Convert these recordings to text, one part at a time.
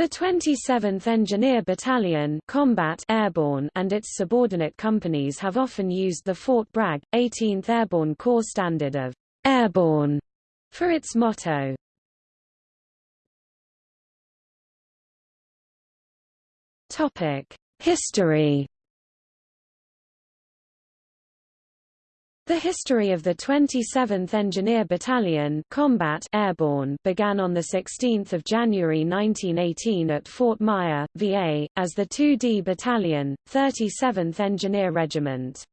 The 27th Engineer Battalion Combat Airborne and its subordinate companies have often used the Fort Bragg, 18th Airborne Corps standard of Airborne for its motto. History The history of the 27th Engineer Battalion Combat Airborne began on 16 January 1918 at Fort Myer, VA, as the 2D Battalion, 37th Engineer Regiment.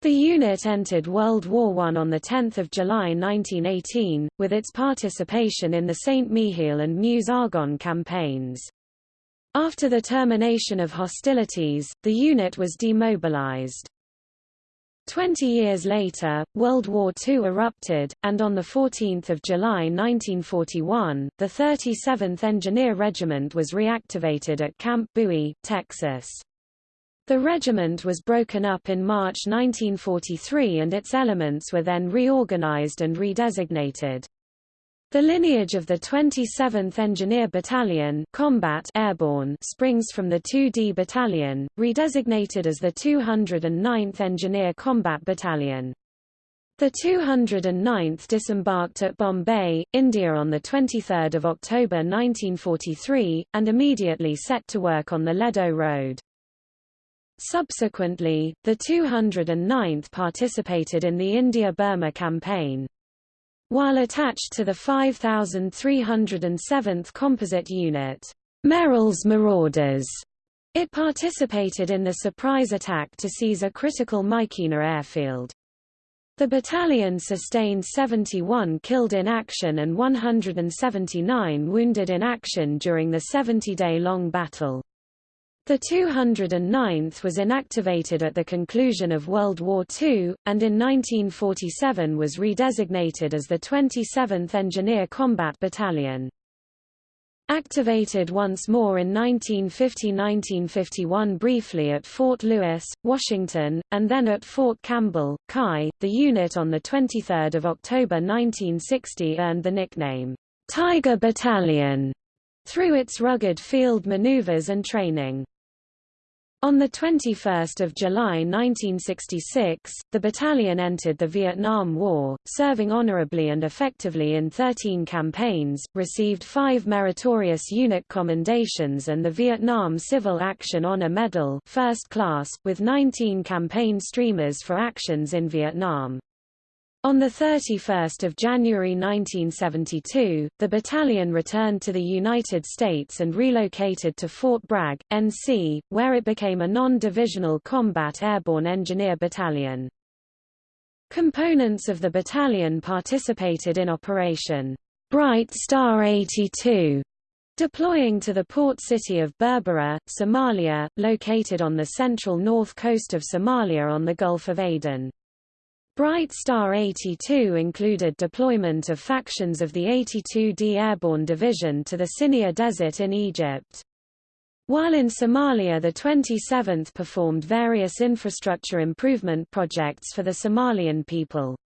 The unit entered World War I on 10 July 1918, with its participation in the St. Mihiel and Meuse-Argonne campaigns. After the termination of hostilities, the unit was demobilized. Twenty years later, World War II erupted, and on 14 July 1941, the 37th Engineer Regiment was reactivated at Camp Bowie, Texas. The regiment was broken up in March 1943 and its elements were then reorganized and redesignated. The lineage of the 27th Engineer Battalion Combat Airborne springs from the 2D Battalion, redesignated as the 209th Engineer Combat Battalion. The 209th disembarked at Bombay, India on 23 October 1943, and immediately set to work on the Ledo Road. Subsequently, the 209th participated in the India-Burma campaign. While attached to the 5307th Composite Unit, Merrill's Marauders, it participated in the surprise attack to seize a critical Myitkyina airfield. The battalion sustained 71 killed in action and 179 wounded in action during the 70-day-long battle. The 209th was inactivated at the conclusion of World War II, and in 1947 was redesignated as the 27th Engineer Combat Battalion. Activated once more in 1950–1951 briefly at Fort Lewis, Washington, and then at Fort Campbell, CAI, the unit on 23 October 1960 earned the nickname, Tiger Battalion, through its rugged field maneuvers and training. On 21 July 1966, the battalion entered the Vietnam War, serving honorably and effectively in 13 campaigns, received five meritorious unit commendations and the Vietnam Civil Action Honor Medal first class, with 19 campaign streamers for actions in Vietnam. On 31 January 1972, the battalion returned to the United States and relocated to Fort Bragg, NC, where it became a non-divisional combat airborne engineer battalion. Components of the battalion participated in Operation Bright Star 82, deploying to the port city of Berbera, Somalia, located on the central north coast of Somalia on the Gulf of Aden. Bright Star 82 included deployment of factions of the 82d Airborne Division to the Sinai Desert in Egypt. While in Somalia the 27th performed various infrastructure improvement projects for the Somalian people.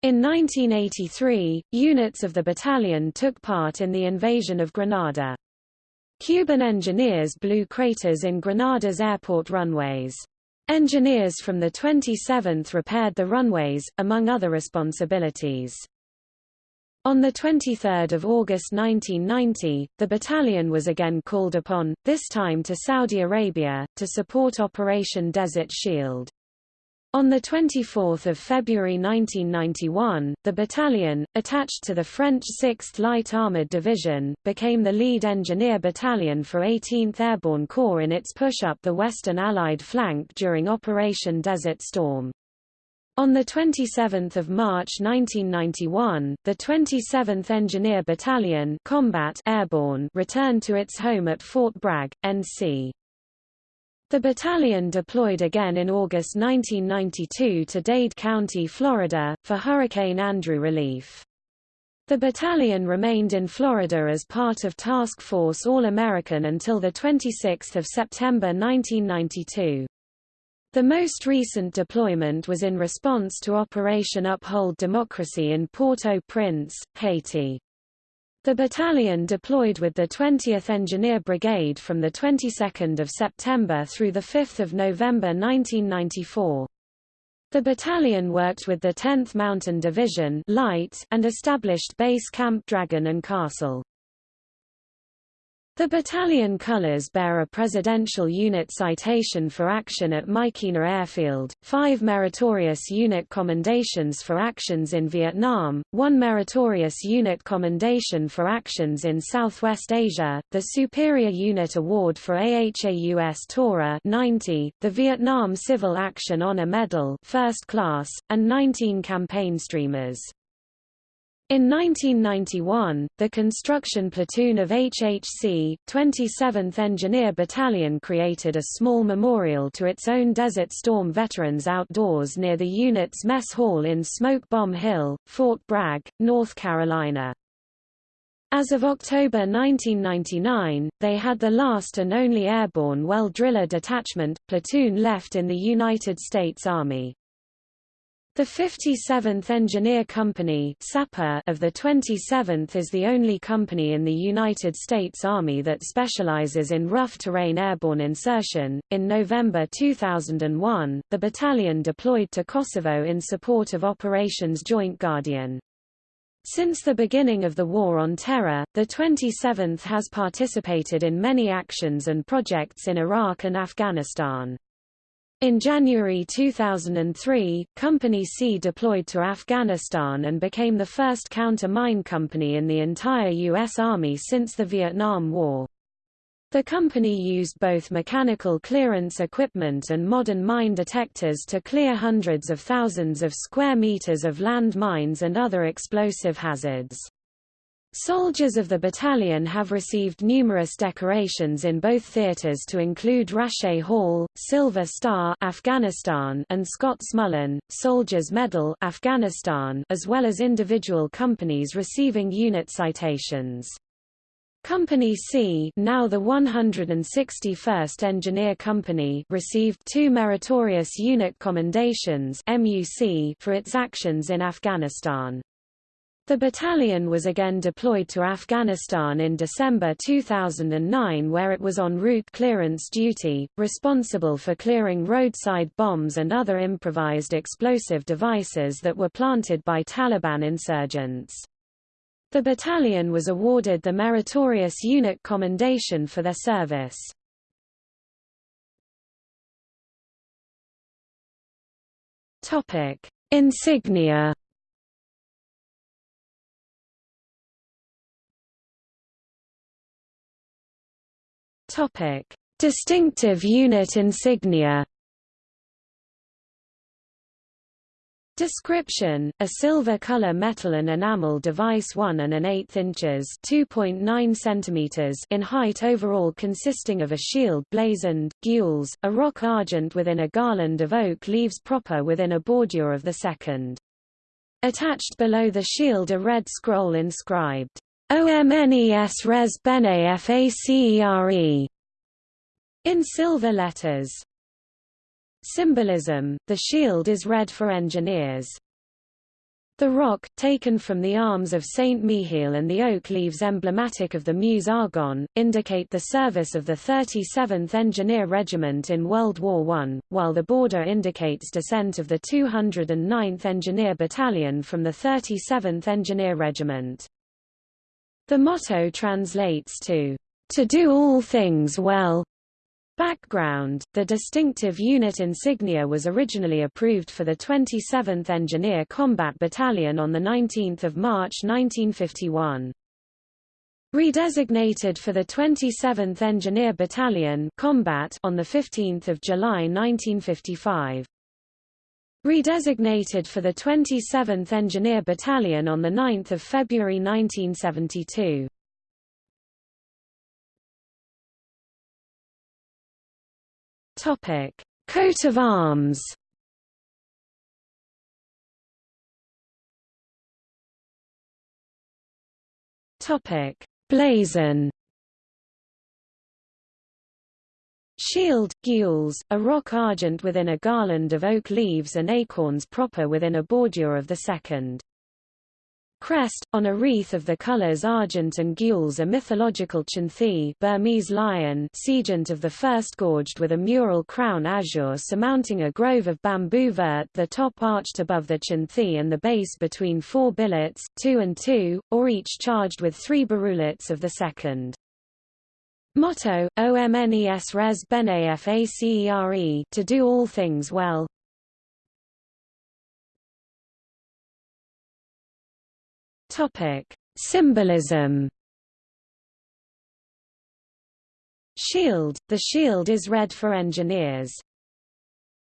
In 1983, units of the battalion took part in the invasion of Grenada. Cuban engineers blew craters in Grenada's airport runways. Engineers from the 27th repaired the runways, among other responsibilities. On 23 August 1990, the battalion was again called upon, this time to Saudi Arabia, to support Operation Desert Shield. On 24 February 1991, the battalion, attached to the French 6th Light Armoured Division, became the lead engineer battalion for 18th Airborne Corps in its push up the Western Allied flank during Operation Desert Storm. On 27 March 1991, the 27th Engineer Battalion Combat Airborne returned to its home at Fort Bragg, NC. The battalion deployed again in August 1992 to Dade County, Florida, for Hurricane Andrew relief. The battalion remained in Florida as part of Task Force All-American until 26 September 1992. The most recent deployment was in response to Operation Uphold Democracy in Port-au-Prince, Haiti. The battalion deployed with the 20th Engineer Brigade from the 22nd of September through the 5th of November 1994. The battalion worked with the 10th Mountain Division Light and established Base Camp Dragon and Castle. The battalion colors bear a Presidential Unit Citation for Action at Myitkyina Airfield, five Meritorious Unit Commendations for Actions in Vietnam, one Meritorious Unit Commendation for Actions in Southwest Asia, the Superior Unit Award for AHAUS Tora 90, the Vietnam Civil Action Honor Medal First Class, and 19 campaign streamers. In 1991, the construction platoon of HHC, 27th Engineer Battalion created a small memorial to its own Desert Storm veterans outdoors near the unit's mess hall in Smoke Bomb Hill, Fort Bragg, North Carolina. As of October 1999, they had the last and only airborne well driller detachment, platoon left in the United States Army. The 57th Engineer Company of the 27th is the only company in the United States Army that specializes in rough terrain airborne insertion. In November 2001, the battalion deployed to Kosovo in support of Operations Joint Guardian. Since the beginning of the War on Terror, the 27th has participated in many actions and projects in Iraq and Afghanistan. In January 2003, Company C deployed to Afghanistan and became the first counter-mine company in the entire U.S. Army since the Vietnam War. The company used both mechanical clearance equipment and modern mine detectors to clear hundreds of thousands of square meters of land mines and other explosive hazards. Soldiers of the battalion have received numerous decorations in both theaters to include Rache Hall, Silver Star Afghanistan and Scott's Mullen, Soldiers Medal Afghanistan as well as individual companies receiving unit citations. Company C now the 161st Engineer Company received two Meritorious Unit Commendations MUC for its actions in Afghanistan. The battalion was again deployed to Afghanistan in December 2009 where it was en route clearance duty, responsible for clearing roadside bombs and other improvised explosive devices that were planted by Taliban insurgents. The battalion was awarded the Meritorious Unit Commendation for their service. Insignia Topic: Distinctive unit insignia. Description: A silver color metal and enamel device 1 and an eighth inches (2.9 centimeters) in height overall consisting of a shield blazoned, gules, a rock argent within a garland of oak leaves proper within a bordure of the second. Attached below the shield a red scroll inscribed, OMNES res bene facere in silver letters. Symbolism, the shield is red for engineers. The rock, taken from the arms of Saint Mihiel and the oak leaves emblematic of the Meuse Argonne, indicate the service of the 37th Engineer Regiment in World War I, while the border indicates descent of the 209th Engineer Battalion from the 37th Engineer Regiment. The motto translates to, to do all things well. Background The distinctive unit insignia was originally approved for the 27th Engineer Combat Battalion on 19 March 1951. Redesignated for the 27th Engineer Battalion Combat on 15 July 1955. Redesignated for the 27th Engineer Battalion on 9 February 1972. Topic: Coat of arms. Blazon. Shield, gules, a rock argent within a garland of oak leaves and acorns proper within a bordure of the second. Crest, on a wreath of the colours argent and gules a mythological chinthy Burmese lion sejant of the first gorged with a mural crown azure surmounting a grove of bamboo vert the top arched above the chinthy and the base between four billets, two and two, or each charged with three barrulets of the second. Motto, OMNES res bene facere to do all things well. Topic: Symbolism. Shield – The shield is red for engineers.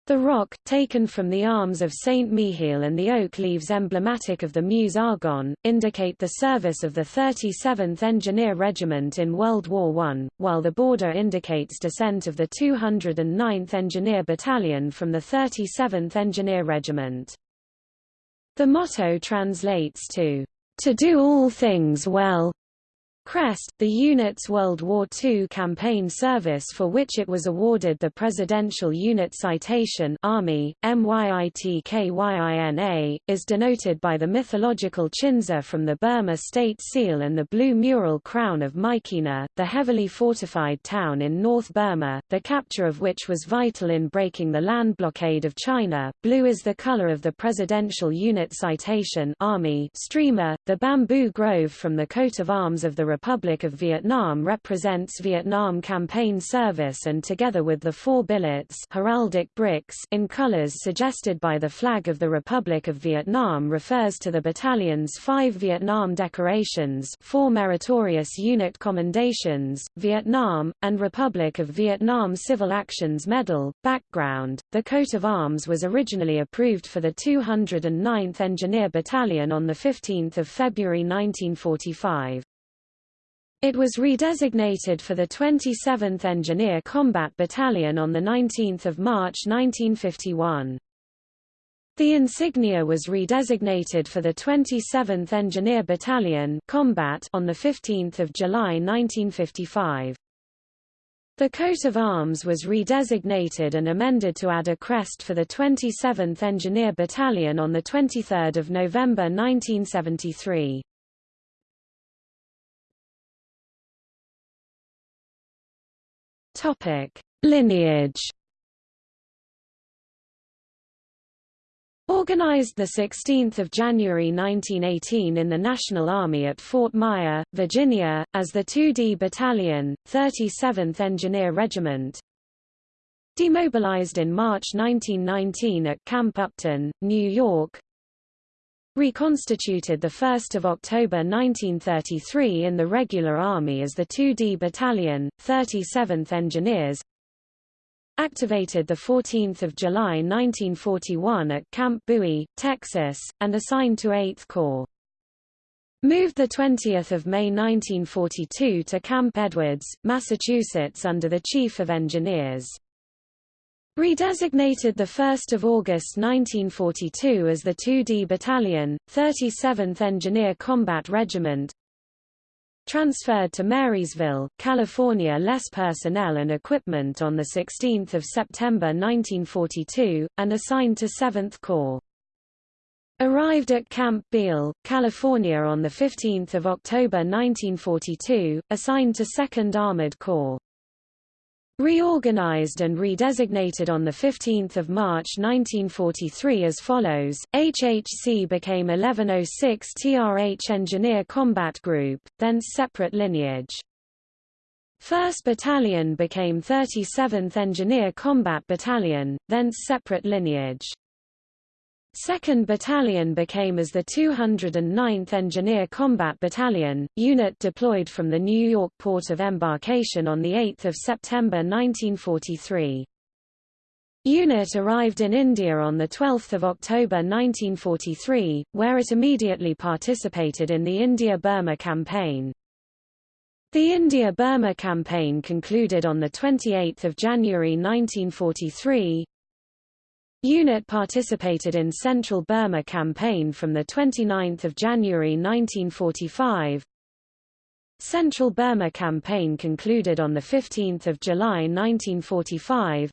The rock, taken from the arms of Saint Mihiel and the oak leaves emblematic of the Meuse Argonne, indicate the service of the 37th Engineer Regiment in World War I, while the border indicates descent of the 209th Engineer Battalion from the 37th Engineer Regiment. The motto translates to to do all things well. Crest, the unit's World War II campaign service for which it was awarded the Presidential Unit Citation Army, MYITKYINA, is denoted by the mythological chinza from the Burma State Seal and the blue mural crown of Myitkyina, the heavily fortified town in North Burma, the capture of which was vital in breaking the land blockade of China. Blue is the color of the Presidential Unit Citation Army streamer, the bamboo grove from the coat of arms of the Republic of Vietnam represents Vietnam campaign service and together with the four billets heraldic bricks in colors suggested by the flag of the Republic of Vietnam refers to the battalion's five Vietnam decorations four meritorious unit commendations, Vietnam, and Republic of Vietnam Civil Actions Medal. Background The coat of arms was originally approved for the 209th Engineer Battalion on 15 February 1945. It was redesignated for the 27th Engineer Combat Battalion on 19 March 1951. The insignia was redesignated for the 27th Engineer Battalion Combat on 15 July 1955. The coat of arms was redesignated and amended to add a crest for the 27th Engineer Battalion on 23 November 1973. Topic: Lineage. Organized 16 January 1918 in the National Army at Fort Myer, Virginia, as the 2D Battalion, 37th Engineer Regiment. Demobilized in March 1919 at Camp Upton, New York, reconstituted 1 October 1933 in the regular army as the 2D Battalion, 37th Engineers, activated 14 July 1941 at Camp Bowie, Texas, and assigned to 8th Corps. Moved 20 May 1942 to Camp Edwards, Massachusetts under the Chief of Engineers. Redesignated 1 August 1942 as the 2D Battalion, 37th Engineer Combat Regiment Transferred to Marysville, California less personnel and equipment on 16 September 1942, and assigned to 7th Corps. Arrived at Camp Beale, California on 15 October 1942, assigned to 2nd Armored Corps. Reorganized and redesignated on 15 March 1943 as follows, HHC became 1106 TRH Engineer Combat Group, then separate lineage. 1st Battalion became 37th Engineer Combat Battalion, thence separate lineage. 2nd Battalion became as the 209th Engineer Combat Battalion, unit deployed from the New York port of embarkation on 8 September 1943. Unit arrived in India on 12 October 1943, where it immediately participated in the India-Burma campaign. The India-Burma campaign concluded on 28 January 1943, Unit participated in Central Burma Campaign from 29 January 1945. Central Burma Campaign concluded on 15 July 1945.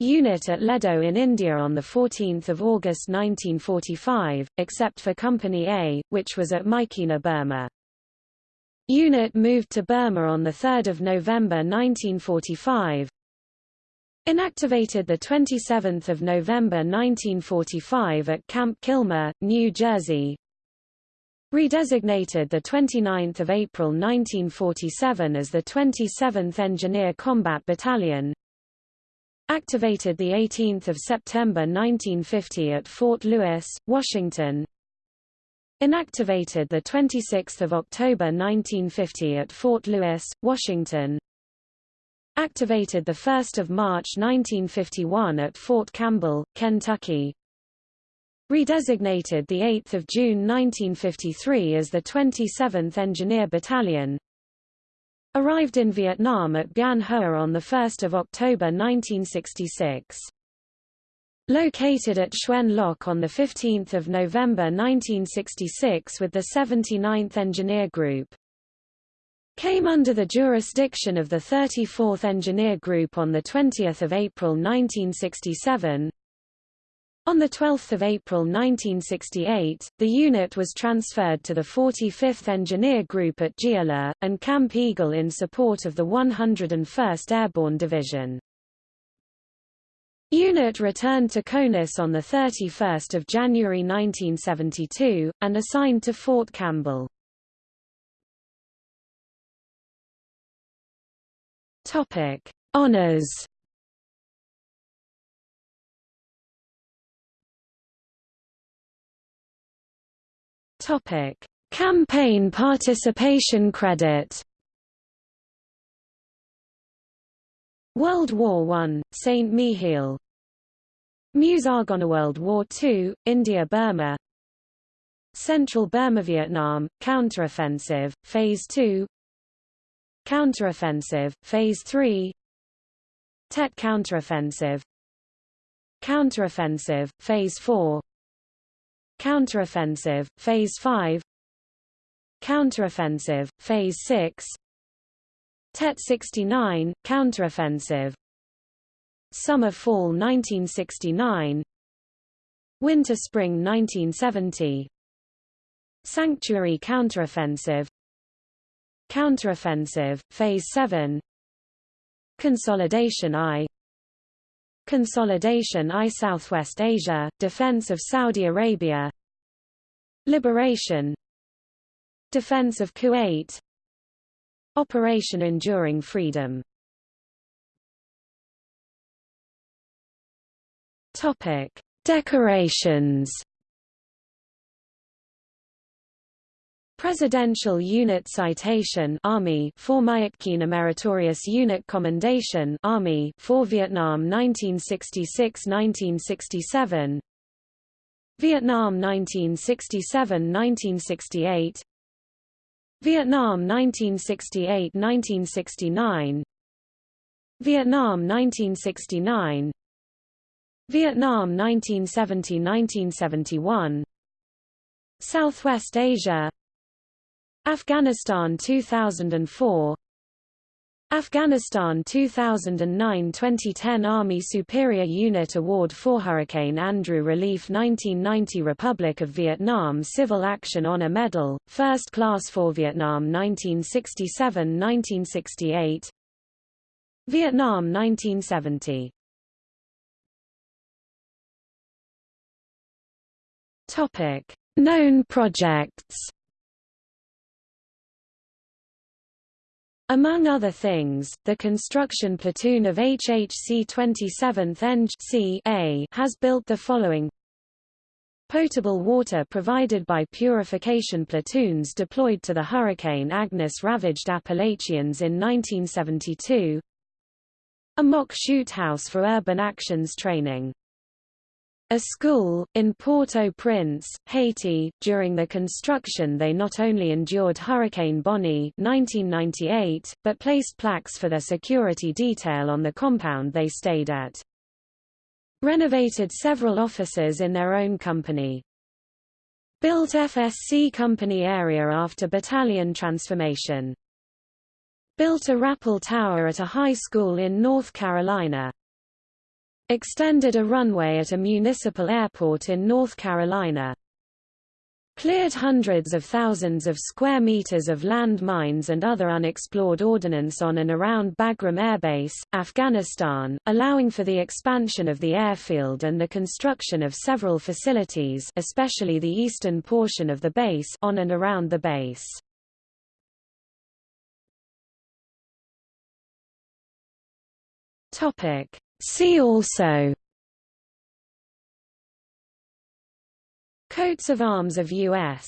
Unit at Ledo in India on 14 August 1945, except for Company A, which was at Myitkyina, Burma. Unit moved to Burma on 3 November 1945. Inactivated 27 November 1945 at Camp Kilmer, New Jersey. Redesignated 29 April 1947 as the 27th Engineer Combat Battalion, Activated 18 September 1950 at Fort Lewis, Washington. Inactivated 26 October 1950 at Fort Lewis, Washington. Activated 1 March 1951 at Fort Campbell, Kentucky. Redesignated 8 June 1953 as the 27th Engineer Battalion, Arrived in Vietnam at Bien Hoa on 1 October 1966. Located at Xuan Loc on 15 November 1966 with the 79th Engineer Group. Came under the jurisdiction of the 34th Engineer Group on 20 April 1967, on 12 April 1968, the unit was transferred to the 45th Engineer Group at Gia Le, and Camp Eagle in support of the 101st Airborne Division. Unit returned to CONUS on 31 January 1972, and assigned to Fort Campbell. Honours Topic: Campaign participation credit. World War I, St. Mihiel. Meuse Argonne World War II, India-Burma Central Burma-Vietnam, counteroffensive, Phase 2 Counteroffensive, Phase 3 Tet counteroffensive. Counteroffensive, Phase 4 Counteroffensive, Phase 5 Counteroffensive, Phase 6 Tet 69, Counteroffensive. Summer-Fall 1969 Winter-Spring 1970 Sanctuary Counteroffensive Counteroffensive, Phase 7 Consolidation I. Consolidation I Southwest Asia, Defense of Saudi Arabia. Liberation. Defense of Kuwait. Operation Enduring Freedom. Topic: Decorations Presidential Unit Citation Army for Myitkyina Meritorious Unit Commendation Army for Vietnam 1966-1967 Vietnam 1967-1968 Vietnam 1968-1969 Vietnam 1969 Vietnam 1970-1971 Southwest Asia Afghanistan 2004 Afghanistan 2009-2010 Army Superior Unit Award for Hurricane Andrew Relief 1990 Republic of Vietnam Civil Action Honor Medal, First Class for Vietnam 1967-1968 Vietnam 1970 Topic. Known projects Among other things, the construction platoon of HHC 27th Eng has built the following. Potable water provided by purification platoons deployed to the Hurricane Agnes-ravaged Appalachians in 1972 A mock shoot house for urban actions training a school, in Port-au-Prince, Haiti. During the construction they not only endured Hurricane Bonnie 1998, but placed plaques for their security detail on the compound they stayed at. Renovated several offices in their own company. Built FSC company area after battalion transformation. Built a rappel tower at a high school in North Carolina. Extended a runway at a municipal airport in North Carolina. Cleared hundreds of thousands of square meters of land mines and other unexplored ordnance on and around Bagram Air Base, Afghanistan, allowing for the expansion of the airfield and the construction of several facilities especially the eastern portion of the base on and around the base. Topic See also Coats of arms of U.S.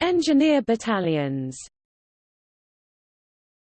Engineer battalions